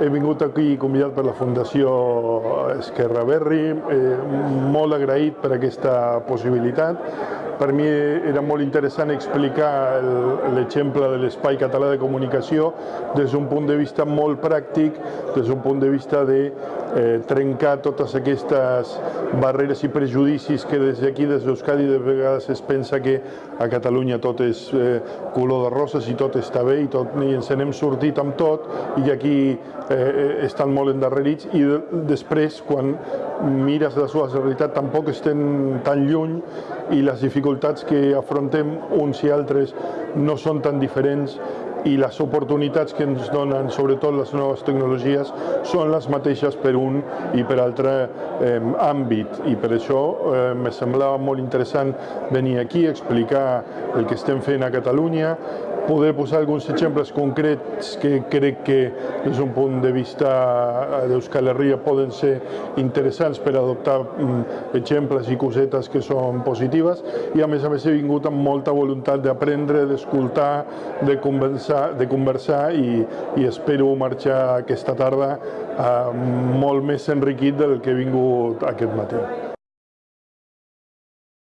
he vingut aquí convidat per la Fundació Esquerra Berri, eh, molt agraït per aquesta possibilitat. Per mi era molt interessant explicar l'exemple de l'espai català de comunicació des d'un punt de vista molt pràctic, des d'un punt de vista de eh, trencar totes aquestes barreres i prejudicis que des d'aquí, des d'Euskadi, de vegades es pensa que a Catalunya tot és eh, color de roses i tot està bé i, tot, i ens n'hem sortit amb tot i aquí eh, estan molt endarrerits i de, després quan mires la seva realitat tampoc estem tan lluny i les dificultats que afrontem uns i altres no són tan diferents i les oportunitats que ens donen, sobretot les noves tecnologies, són les mateixes per un i per altre eh, àmbit. I per això eh, me semblava molt interessant venir aquí a explicar el que estem fent a Catalunya, poder posar alguns exemples concrets que crec que des d'un punt de vista d'Euskal Herria poden ser interessants per adoptar mm, exemples i cosetes que són positives i a més a més he vingut amb molta voluntat d'aprendre, d'escoltar, de conversar, de conversar i, i espero marxar aquesta tarda eh, molt més enriquit del que he vingut aquest matí.